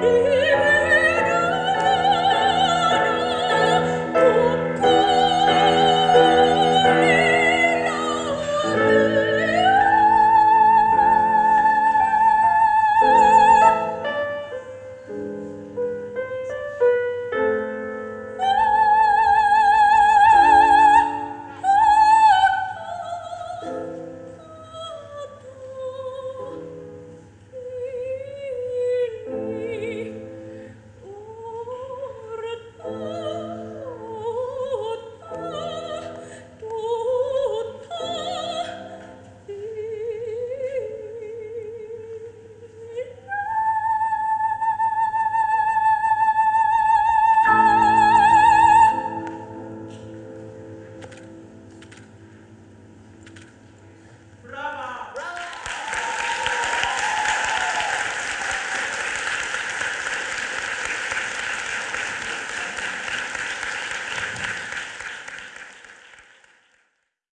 Yeah.